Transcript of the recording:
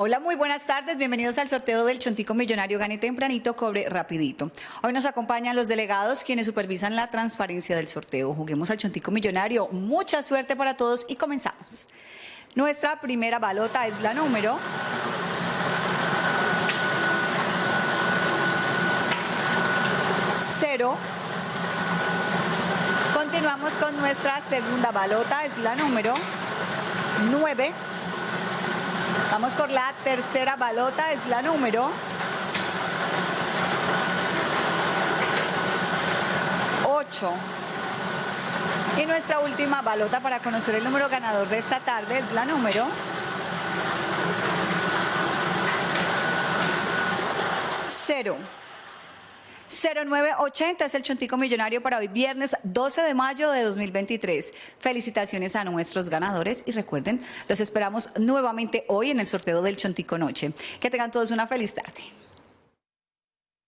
Hola, muy buenas tardes. Bienvenidos al sorteo del Chontico Millonario Gane Tempranito, Cobre Rapidito. Hoy nos acompañan los delegados quienes supervisan la transparencia del sorteo. Juguemos al Chontico Millonario. Mucha suerte para todos y comenzamos. Nuestra primera balota es la número... Cero. Continuamos con nuestra segunda balota, es la número 9. Vamos por la tercera balota, es la número 8. Y nuestra última balota para conocer el número ganador de esta tarde es la número 0. 0980 es el Chontico Millonario para hoy, viernes 12 de mayo de 2023. Felicitaciones a nuestros ganadores y recuerden, los esperamos nuevamente hoy en el sorteo del Chontico Noche. Que tengan todos una feliz tarde.